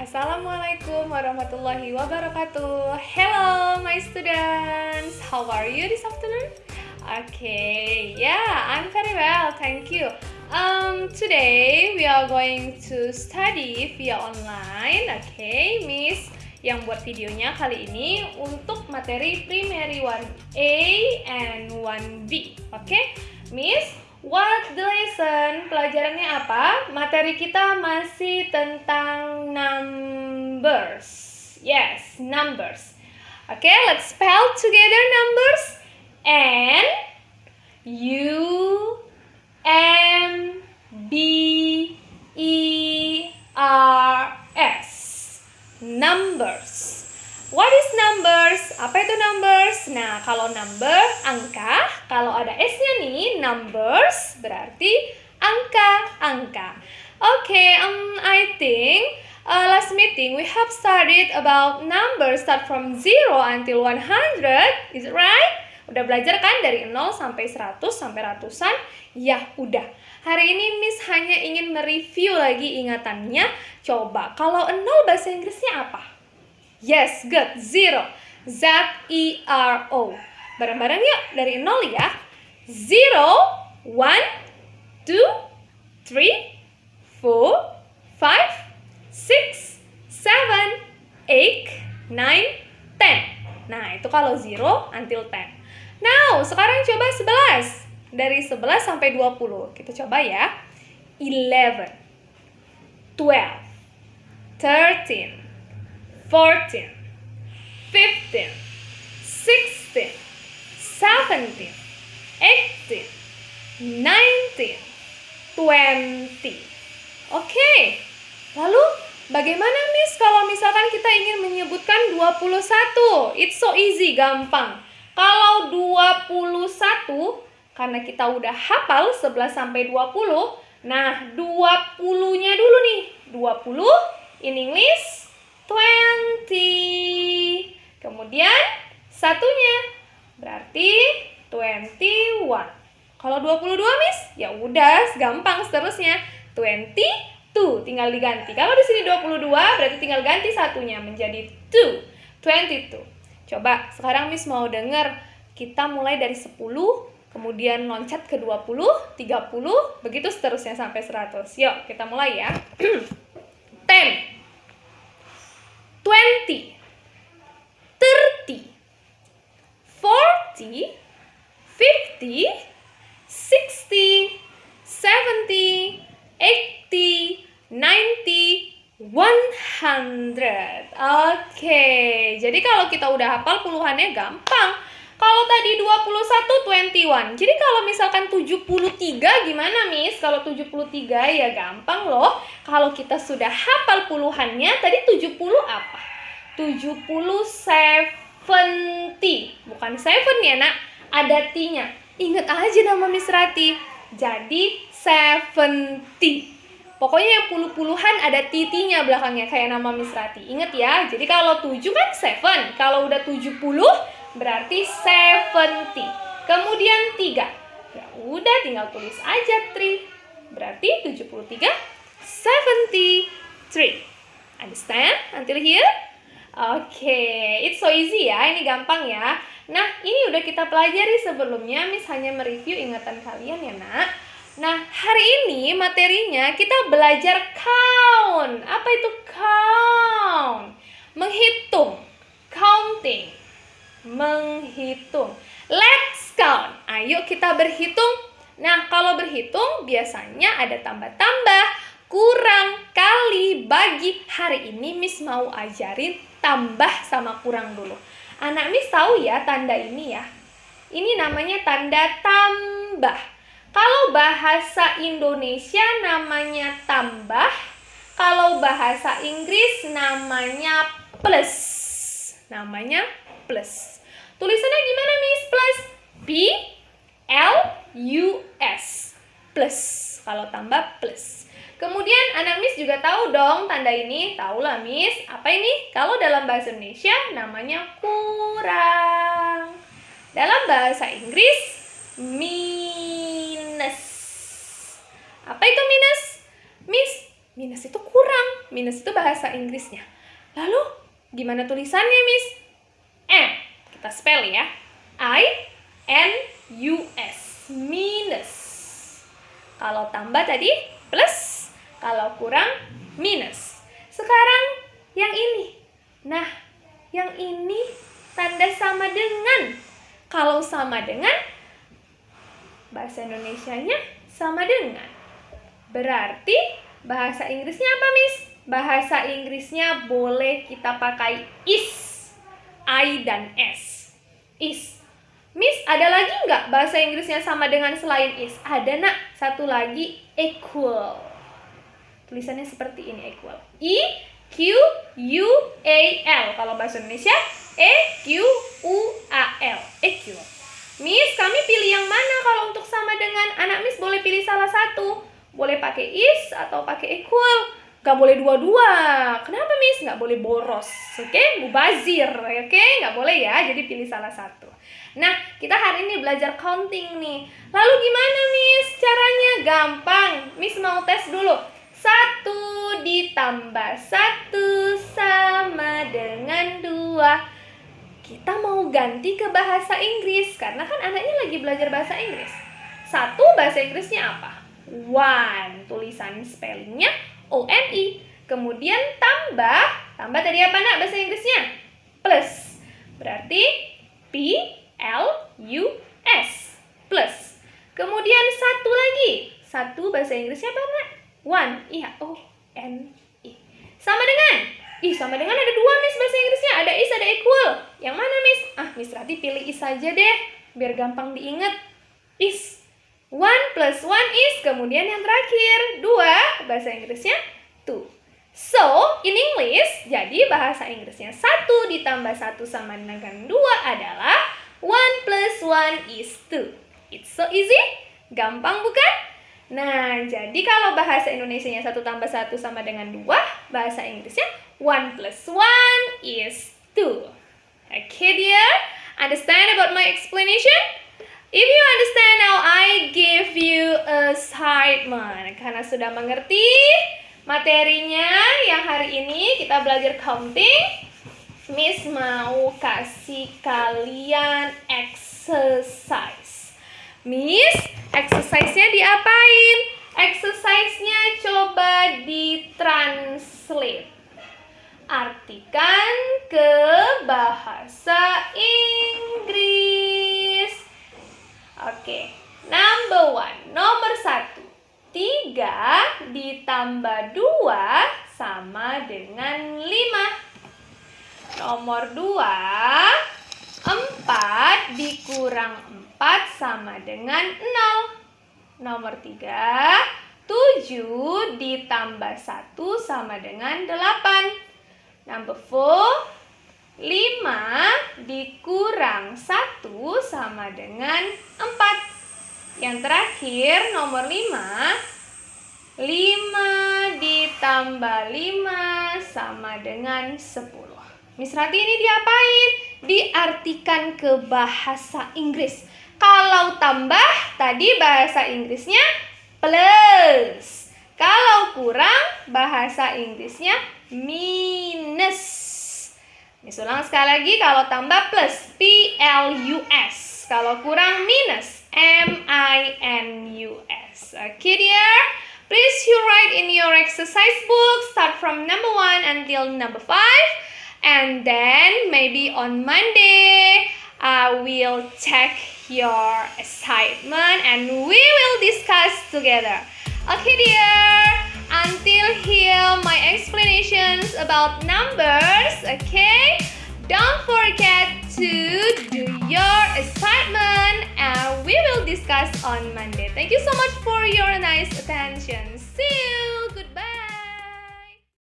Assalamualaikum warahmatullahi wabarakatuh. Hello, my students. How are you this afternoon? Okay, yeah, I'm very well, thank you. Um, today we are going to study via online. Okay, Miss yang buat videonya kali ini untuk materi primary 1A and 1B. Oke, okay? Miss What the lesson? Pelajarannya apa? Materi kita masih tentang numbers. Yes, numbers. Okay, let's spell together numbers. N U M B E R S. Numbers. What is numbers? Apa itu numbers? Nah, kalau number, angka. Kalau ada S-nya nih, numbers, berarti angka, angka. Oke, okay, um, I think uh, last meeting we have studied about numbers start from 0 until 100. Is it right? Udah belajar kan dari 0 sampai 100 sampai ratusan? Ya, udah. Hari ini Miss hanya ingin mereview lagi ingatannya. Coba, kalau 0 bahasa Inggrisnya apa? Yes, good. Zero. Z-E-R-O. Bareng-bareng yuk. Dari nol ya. Zero, one, two, three, four, five, six, seven, eight, nine, ten. Nah, itu kalau zero until ten. Now, sekarang coba sebelas. Dari sebelas sampai dua puluh. Kita coba ya. Eleven, twelve, thirteen, 14, 15, 16, 17, 18, 19, 20. Oke, lalu bagaimana Miss kalau misalkan kita ingin menyebutkan 21? It's so easy, gampang. Kalau 21, karena kita udah hafal 11 sampai 20, nah 20-nya dulu nih. 20 in English twenty. Kemudian satunya berarti twenty one. Kalau 22 Miss, ya udah gampang seterusnya. Twenty two tinggal diganti. Kalau di sini 22 berarti tinggal ganti satunya menjadi two. Twenty two. Coba sekarang Miss mau denger kita mulai dari 10 kemudian loncat ke 20, 30, begitu seterusnya sampai 100. Yuk, kita mulai ya. 60, 70, 80, 90, 100. Oke, jadi kalau kita udah hafal puluhannya gampang. Kalau tadi 21, 21. Jadi kalau misalkan 73 gimana, Miss? Kalau 73 ya gampang loh. Kalau kita sudah hafal puluhannya, tadi 70 apa? 70 70. Bukan 7 ya, Nak. Ada T-nya. Ingat aja nama Miss Rati. Jadi 70. Pokoknya yang puluh-puluhan ada titiknya belakangnya kayak nama Miss Rati. Ingat ya, jadi kalau 7 kan 7. Kalau udah 70 berarti 70. Kemudian 3. Ya udah tinggal tulis aja 3. Berarti 73 73. Understand until here? Oke, it's so easy ya. Ini gampang ya. Nah, ini udah kita pelajari sebelumnya. Miss hanya mereview ingatan kalian ya, Nak. Nah, hari ini materinya kita belajar count. Apa itu count? Menghitung. Counting menghitung. Let's count. Ayo kita berhitung. Nah, kalau berhitung biasanya ada tambah-tambah, kurang, kali, bagi. Hari ini Miss mau ajarin tambah sama kurang dulu. Anak Miss tahu ya tanda ini ya. Ini namanya tanda tambah. Kalau bahasa Indonesia namanya tambah, kalau bahasa Inggris namanya plus. Namanya plus. Tulisannya gimana Miss? Plus. P L U S. Plus. Kalau tambah plus. Kemudian anak Miss juga tahu dong tanda ini. tahu lah Miss, apa ini? Kalau dalam bahasa Indonesia namanya kurang. Dalam bahasa Inggris minus. Apa itu minus? Miss, minus itu kurang. Minus itu bahasa Inggrisnya. Lalu gimana tulisannya Miss? M. Kita spell ya. I N U S. Minus. Kalau tambah tadi plus, kalau kurang minus. Sekarang yang ini. Nah, yang ini tanda sama dengan. Kalau sama dengan, bahasa Indonesia-nya sama dengan. Berarti bahasa Inggrisnya apa, Miss? Bahasa Inggrisnya boleh kita pakai is, I dan S. Is. Ada lagi nggak bahasa Inggrisnya sama dengan selain is? Ada, nak. Satu lagi, equal. Tulisannya seperti ini, equal. I, Q, U, A, L. Kalau bahasa Indonesia, E, Q, U, A, L. Equal. Miss, kami pilih yang mana kalau untuk sama dengan anak Miss boleh pilih salah satu. Boleh pakai is atau pakai equal. Gak boleh dua-dua. Kenapa Miss? Gak boleh boros. Oke, okay? mubazir. Oke, okay? gak boleh ya. Jadi pilih salah satu. Nah, kita hari ini belajar counting nih. Lalu gimana Miss? Caranya gampang. Miss mau tes dulu. Satu ditambah satu sama dengan dua kita mau ganti ke bahasa Inggris karena kan anaknya lagi belajar bahasa Inggris. Satu bahasa Inggrisnya apa? One. Tulisan spellingnya O N I. Kemudian tambah, tambah tadi apa nak bahasa Inggrisnya? Plus. Berarti P L U S. Plus. Kemudian satu lagi. Satu bahasa Inggrisnya apa nak? One. Iya, O N I. Sama dengan Ih, sama dengan ada dua, Miss, bahasa Inggrisnya. Ada is, ada equal. Yang mana, Miss? Ah, Miss Rati pilih is saja deh. Biar gampang diingat. Is. One plus one is. Kemudian yang terakhir, dua. Bahasa Inggrisnya two. So, in English, jadi bahasa Inggrisnya satu ditambah satu sama dengan dua adalah one is two. It's so easy. Gampang bukan? Nah, jadi kalau bahasa Indonesia-nya satu tambah satu sama dengan dua, bahasa Inggrisnya 1 plus 1 is 2. Okay dear, understand about my explanation? If you understand now, I give you assignment. Karena sudah mengerti materinya yang hari ini kita belajar counting, Miss mau kasih kalian exercise. Miss, exercise-nya diapain? Exercise-nya coba ditranslate artikan ke bahasa Inggris. Oke, number one, nomor satu. Tiga ditambah dua sama dengan lima. Nomor dua, empat dikurang empat sama dengan nol. Nomor tiga, tujuh ditambah satu sama dengan delapan. Number four, 5 dikurang 1 sama dengan 4. Yang terakhir, nomor 5, 5 ditambah 5 sama dengan 10. Miss Rati ini diapain? Diartikan ke bahasa Inggris. Kalau tambah, tadi bahasa Inggrisnya plus. Kalau kurang, bahasa Inggrisnya minus. Ini ulang sekali lagi kalau tambah plus P L U S. Kalau kurang minus M I N U S. Okay dear. Please you write in your exercise book start from number one until number five, and then maybe on Monday I will check your assignment and we will discuss together. Okay dear. Until here, my explanations about numbers, okay? Don't forget to do your assignment and we will discuss on Monday. Thank you so much for your nice attention. See you!